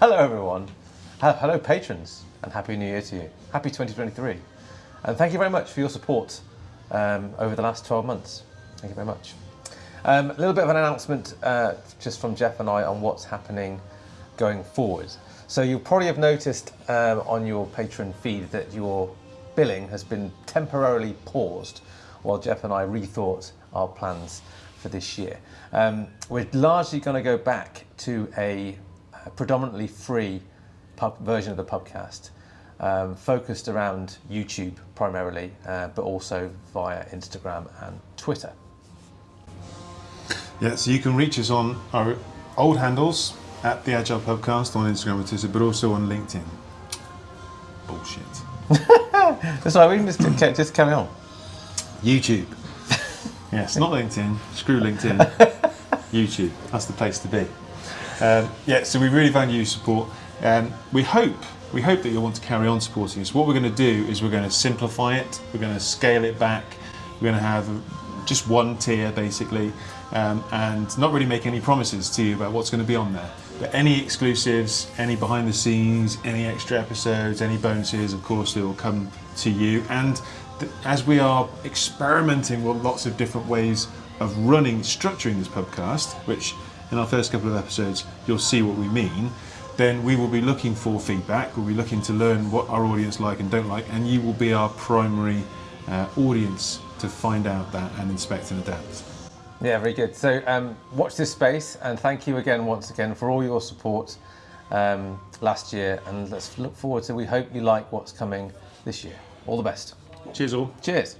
Hello, everyone. Hello, patrons, and Happy New Year to you. Happy 2023. And thank you very much for your support um, over the last 12 months. Thank you very much. Um, a little bit of an announcement uh, just from Jeff and I on what's happening going forward. So you'll probably have noticed um, on your Patreon feed that your billing has been temporarily paused while Jeff and I rethought our plans for this year. Um, we're largely going to go back to a predominantly free pub version of the pubcast, um, focused around YouTube primarily, uh, but also via Instagram and Twitter. Yeah, so you can reach us on our old handles at the Agile Pubcast on Instagram and Twitter, but also on LinkedIn. Bullshit. so we can just, just carry on. YouTube. yes, not LinkedIn. Screw LinkedIn. YouTube. That's the place to be. Um, yeah, so we really value your support. Um, we hope we hope that you'll want to carry on supporting us. What we're going to do is we're going to simplify it. We're going to scale it back. We're going to have just one tier basically, um, and not really make any promises to you about what's going to be on there. But any exclusives, any behind the scenes, any extra episodes, any bonuses, of course, they will come to you. And as we are experimenting with lots of different ways of running, structuring this podcast, which in our first couple of episodes you'll see what we mean, then we will be looking for feedback. We'll be looking to learn what our audience like and don't like, and you will be our primary uh, audience to find out that and inspect and adapt. Yeah, very good. So um, watch this space, and thank you again once again for all your support um, last year, and let's look forward to. We hope you like what's coming this year. All the best. Cheers, all. Cheers.